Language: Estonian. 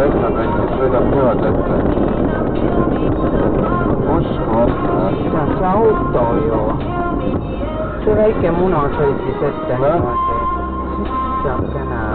Kõik on kõik, sõidab niimoodi, et uskumatu. see on see auto ju. see väike muna sõitis ette niimoodi. sissakene.